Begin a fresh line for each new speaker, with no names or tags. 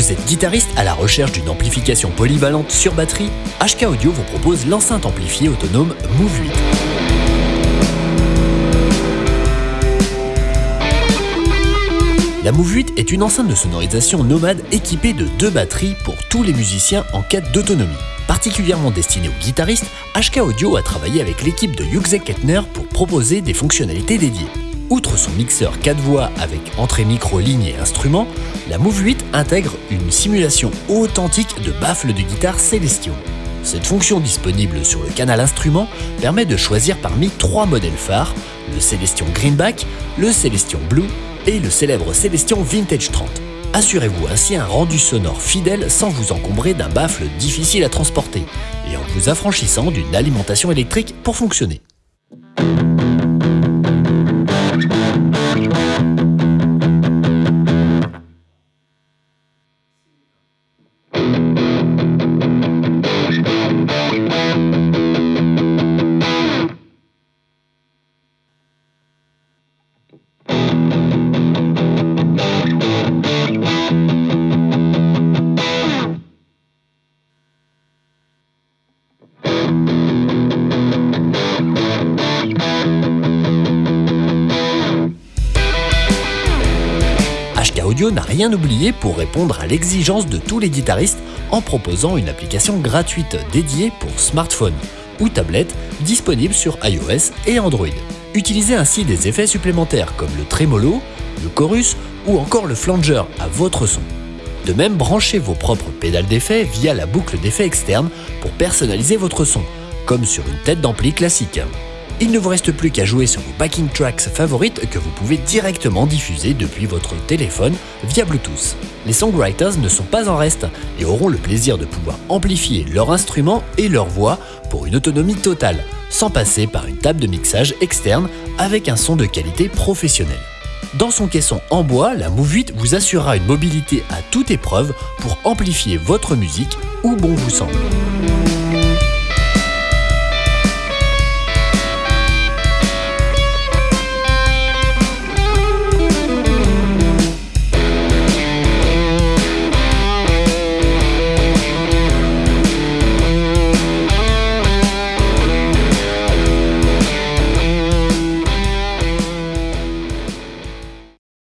guitariste à la recherche d'une amplification polyvalente sur batterie, HK Audio vous propose l'enceinte amplifiée autonome Move 8. La Move 8 est une enceinte de sonorisation nomade équipée de deux batteries pour tous les musiciens en quête d'autonomie. Particulièrement destinée aux guitaristes, HK Audio a travaillé avec l'équipe de Hughes Kettner pour proposer des fonctionnalités dédiées. Outre son mixeur 4 voix avec entrée micro, ligne et instrument, la Move 8 intègre une simulation authentique de baffles de guitare Celestion. Cette fonction disponible sur le canal instrument permet de choisir parmi trois modèles phares, le Celestion Greenback, le Celestion Blue et le célèbre Celestion Vintage 30. Assurez-vous ainsi un rendu sonore fidèle sans vous encombrer d'un baffle difficile à transporter et en vous affranchissant d'une alimentation électrique pour fonctionner. Audio n'a rien oublié pour répondre à l'exigence de tous les guitaristes en proposant une application gratuite dédiée pour smartphone ou tablette disponible sur iOS et Android. Utilisez ainsi des effets supplémentaires comme le tremolo, le chorus ou encore le flanger à votre son. De même, branchez vos propres pédales d'effets via la boucle d'effets externe pour personnaliser votre son, comme sur une tête d'ampli classique. Il ne vous reste plus qu'à jouer sur vos backing tracks favorites que vous pouvez directement diffuser depuis votre téléphone via Bluetooth. Les songwriters ne sont pas en reste et auront le plaisir de pouvoir amplifier leur instrument et leur voix pour une autonomie totale, sans passer par une table de mixage externe avec un son de qualité professionnelle. Dans son caisson en bois, la Move 8 vous assurera une mobilité à toute épreuve pour amplifier votre musique où bon vous semble.